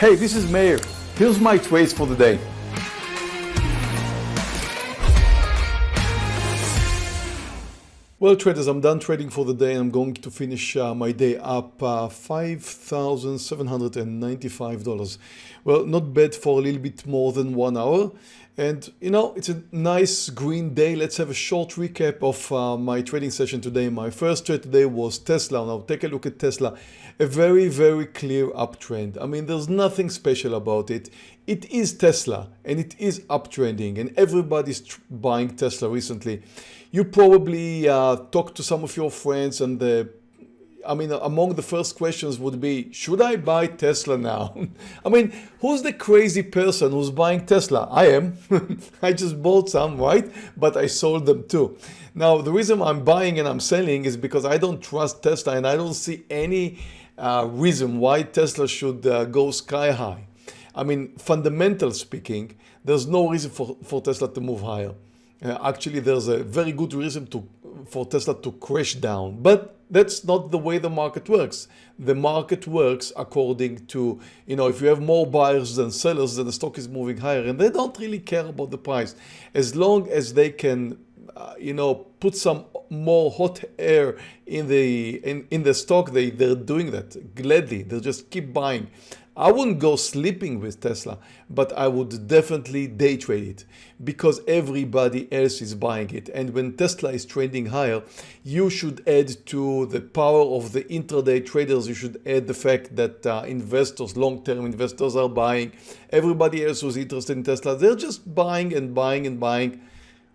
Hey, this is Meir. Here's my trades for the day. Well, traders, I'm done trading for the day. I'm going to finish uh, my day up uh, $5,795. Well, not bad for a little bit more than one hour. And you know, it's a nice green day. Let's have a short recap of uh, my trading session today. My first trade today was Tesla. Now take a look at Tesla. A very, very clear uptrend. I mean, there's nothing special about it. It is Tesla and it is uptrending and everybody's buying Tesla recently. You probably uh, talked to some of your friends and the I mean, among the first questions would be, should I buy Tesla now? I mean, who's the crazy person who's buying Tesla? I am. I just bought some, right? But I sold them too. Now, the reason I'm buying and I'm selling is because I don't trust Tesla and I don't see any uh, reason why Tesla should uh, go sky high. I mean, fundamental speaking, there's no reason for, for Tesla to move higher. Uh, actually, there's a very good reason to for Tesla to crash down. But that's not the way the market works. The market works according to, you know, if you have more buyers than sellers, then the stock is moving higher and they don't really care about the price. As long as they can, uh, you know, put some more hot air in the in, in the stock, they, they're doing that gladly. They'll just keep buying. I wouldn't go sleeping with Tesla, but I would definitely day trade it because everybody else is buying it. And when Tesla is trading higher, you should add to the power of the intraday traders, you should add the fact that uh, investors, long-term investors are buying. Everybody else who's interested in Tesla, they're just buying and buying and buying.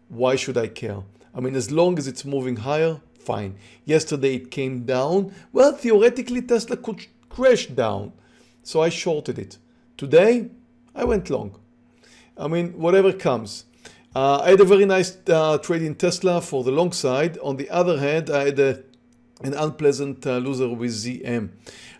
Why should I care? I mean, as long as it's moving higher, fine. Yesterday it came down. Well, theoretically, Tesla could crash down. So I shorted it. Today, I went long. I mean, whatever comes. Uh, I had a very nice uh, trade in Tesla for the long side. On the other hand, I had a, an unpleasant uh, loser with ZM.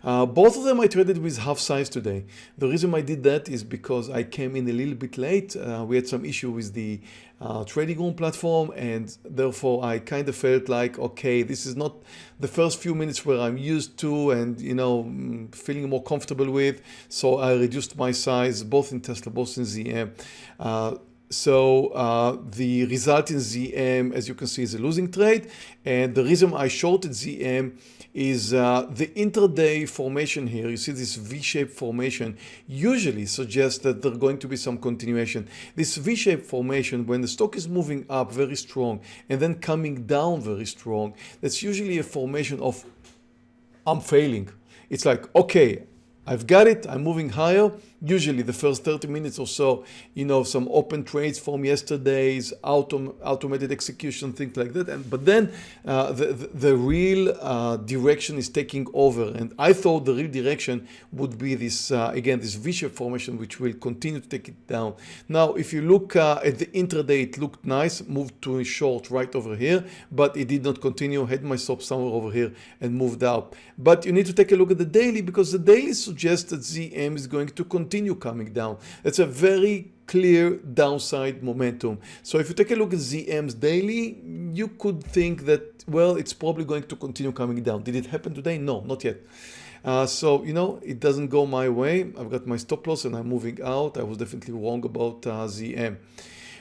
Uh, both of them I traded with half size today. The reason I did that is because I came in a little bit late. Uh, we had some issue with the uh, trading room platform and therefore I kind of felt like, okay, this is not the first few minutes where I'm used to and, you know, mm, feeling more comfortable with. So I reduced my size both in Tesla, both in ZM. So uh, the result in ZM, as you can see, is a losing trade. And the reason I shorted ZM is uh, the intraday formation here. You see this V-shaped formation usually suggests that there's going to be some continuation. This V-shaped formation, when the stock is moving up very strong and then coming down very strong, that's usually a formation of I'm failing. It's like, okay, I've got it, I'm moving higher. Usually the first 30 minutes or so, you know, some open trades from yesterday's autom automated execution, things like that. And But then uh, the, the, the, real uh, direction is taking over. And I thought the real direction would be this, uh, again, this V-shape formation, which will continue to take it down. Now, if you look uh, at the intraday, it looked nice, moved to a short right over here, but it did not continue, had my stop somewhere over here and moved up. But you need to take a look at the daily because the daily suggests that ZM is going to continue coming down. It's a very clear downside momentum. So if you take a look at ZM's daily, you could think that, well, it's probably going to continue coming down. Did it happen today? No, not yet. Uh, so, you know, it doesn't go my way. I've got my stop loss and I'm moving out. I was definitely wrong about uh, ZM.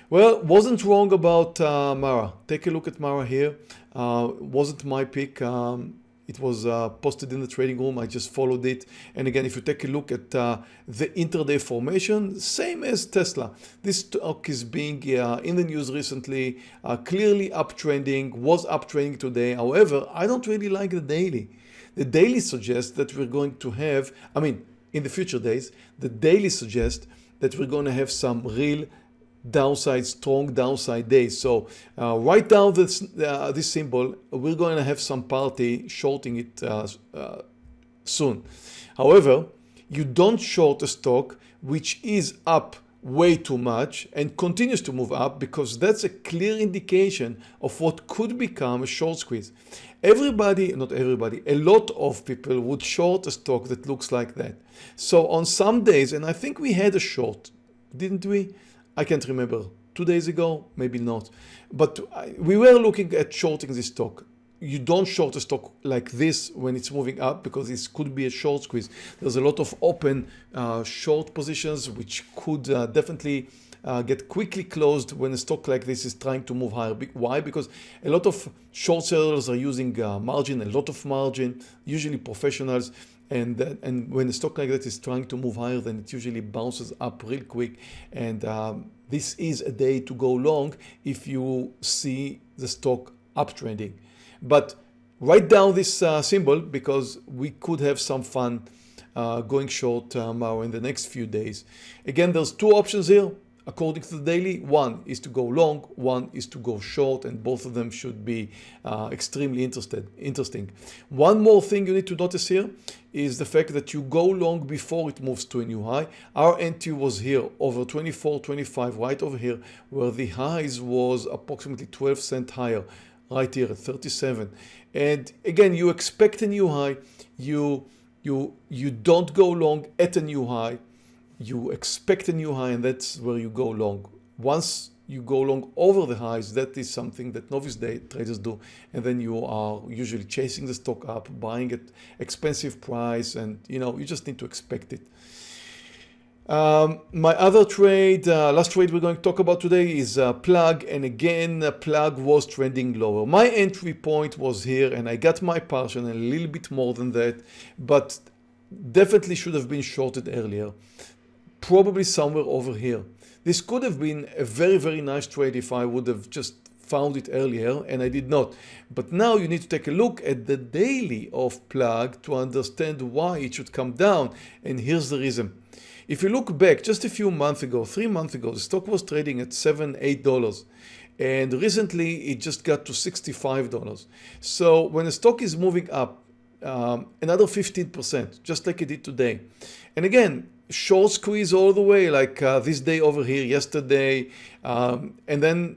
Well, wasn't wrong about uh, Mara. Take a look at Mara here. Uh, wasn't my pick. Um, it was uh, posted in the trading room. I just followed it. And again, if you take a look at uh, the intraday formation, same as Tesla. This stock is being uh, in the news recently, uh, clearly uptrending, was uptrending today. However, I don't really like the daily. The daily suggests that we're going to have, I mean, in the future days, the daily suggests that we're going to have some real downside, strong downside days. So uh, write down this, uh, this symbol. We're going to have some party shorting it uh, uh, soon. However, you don't short a stock which is up way too much and continues to move up because that's a clear indication of what could become a short squeeze. Everybody, not everybody, a lot of people would short a stock that looks like that. So on some days, and I think we had a short, didn't we? I can't remember, two days ago, maybe not. But we were looking at shorting this stock. you don't short a stock like this when it's moving up because this could be a short squeeze. There's a lot of open uh, short positions which could uh, definitely uh, get quickly closed when a stock like this is trying to move higher. Why? Because a lot of short sellers are using uh, margin, a lot of margin, usually professionals. And, uh, and when a stock like that is trying to move higher, then it usually bounces up real quick. And um, this is a day to go long if you see the stock uptrending. But write down this uh, symbol because we could have some fun uh, going short um, in the next few days. Again, there's two options here according to the daily. One is to go long, one is to go short, and both of them should be uh, extremely interested, interesting. One more thing you need to notice here is the fact that you go long before it moves to a new high. Our entry was here over 24, 25, right over here, where the highs was approximately 12 cent higher, right here at 37. And again, you expect a new high, you you you don't go long at a new high you expect a new high and that's where you go long. Once you go long over the highs, that is something that novice day traders do. And then you are usually chasing the stock up, buying at expensive price, and you know, you just need to expect it. Um, my other trade, uh, last trade we're going to talk about today is uh, plug and again uh, plug was trending lower. My entry point was here and I got my partial and a little bit more than that but definitely should have been shorted earlier probably somewhere over here. This could have been a very, very nice trade if I would have just found it earlier and I did not. But now you need to take a look at the daily of plug to understand why it should come down. And here's the reason. If you look back just a few months ago, three months ago, the stock was trading at seven, eight dollars. And recently it just got to $65. So when a stock is moving up um, another 15%, just like it did today. And again, short squeeze all the way like uh, this day over here yesterday um, and then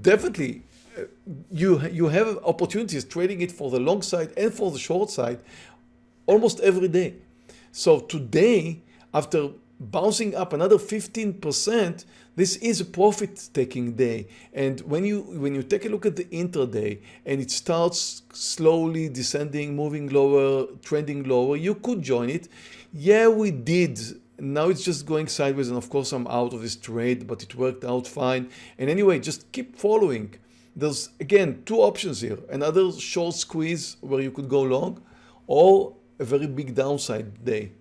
definitely uh, you you have opportunities trading it for the long side and for the short side almost every day. So today after bouncing up another 15% this is a profit taking day. And when you when you take a look at the intraday and it starts slowly descending moving lower trending lower you could join it. Yeah we did. Now it's just going sideways and of course I'm out of this trade but it worked out fine. And anyway just keep following. There's again two options here. Another short squeeze where you could go long or a very big downside day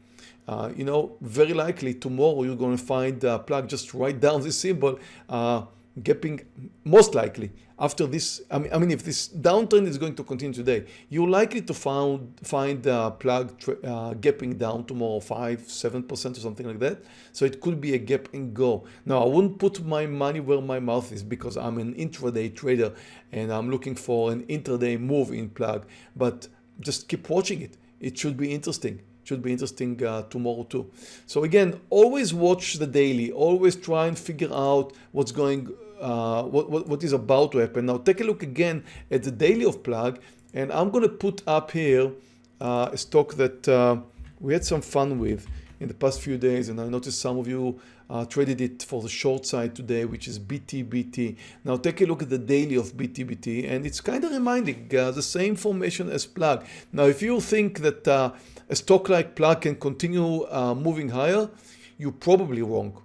uh, you know, very likely tomorrow you're going to find a plug, just write down this symbol, uh, gapping, most likely after this, I mean, I mean, if this downtrend is going to continue today, you're likely to found, find a plug uh, gapping down tomorrow 5, 7% or something like that. So it could be a gap and go. Now, I wouldn't put my money where my mouth is because I'm an intraday trader and I'm looking for an intraday move in plug, but just keep watching it. It should be interesting should be interesting uh, tomorrow too. So again, always watch the daily, always try and figure out what's going, uh, what, what, what is about to happen. Now take a look again at the daily of plug and I'm going to put up here uh, a stock that uh, we had some fun with in the past few days and I noticed some of you uh, traded it for the short side today which is BTBT. Now take a look at the daily of BTBT and it's kind of reminding uh, the same formation as plug. Now if you think that uh, a stock like plug can continue uh, moving higher, you're probably wrong.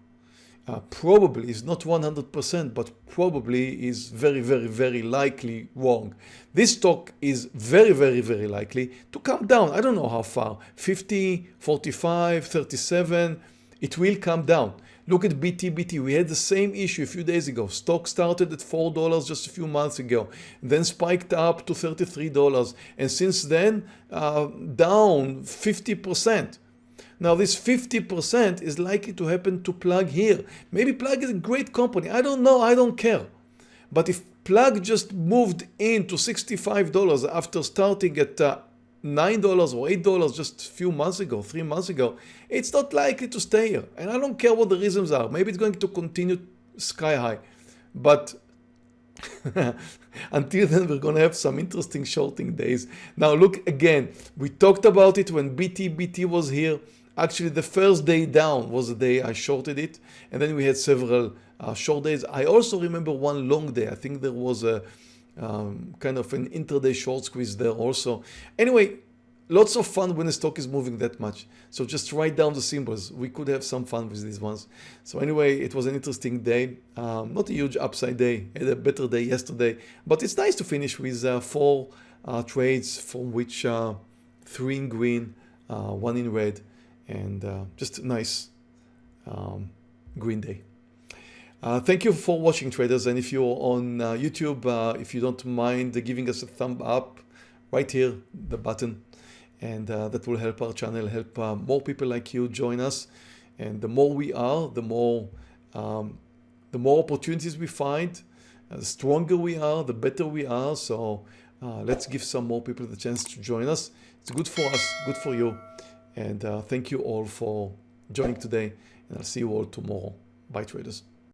Uh, probably is not 100% but probably is very very very likely wrong. This stock is very very very likely to come down. I don't know how far 50, 45, 37 it will come down. Look at BTBT. We had the same issue a few days ago. Stock started at $4 just a few months ago, then spiked up to $33. And since then, uh, down 50%. Now this 50% is likely to happen to Plug here. Maybe Plug is a great company. I don't know. I don't care. But if Plug just moved into $65 after starting at uh, $9 or $8 just a few months ago, three months ago, it's not likely to stay here. And I don't care what the reasons are. Maybe it's going to continue sky high. But until then, we're going to have some interesting shorting days. Now, look again, we talked about it when BTBT was here. Actually, the first day down was the day I shorted it. And then we had several uh, short days. I also remember one long day. I think there was a um, kind of an intraday short squeeze there also. Anyway, lots of fun when the stock is moving that much. So just write down the symbols. We could have some fun with these ones. So anyway, it was an interesting day. Um, not a huge upside day. had a better day yesterday, but it's nice to finish with uh, four uh, trades from which uh, three in green, uh, one in red, and uh, just a nice um, green day. Uh, thank you for watching traders and if you're on uh, YouTube uh, if you don't mind giving us a thumb up right here the button and uh, that will help our channel help uh, more people like you join us. And the more we are the more um, the more opportunities we find the stronger we are the better we are. So let's give some more people the chance to join us. It's good for us good for you and uh, thank you all for joining today and I'll see you all tomorrow. Bye traders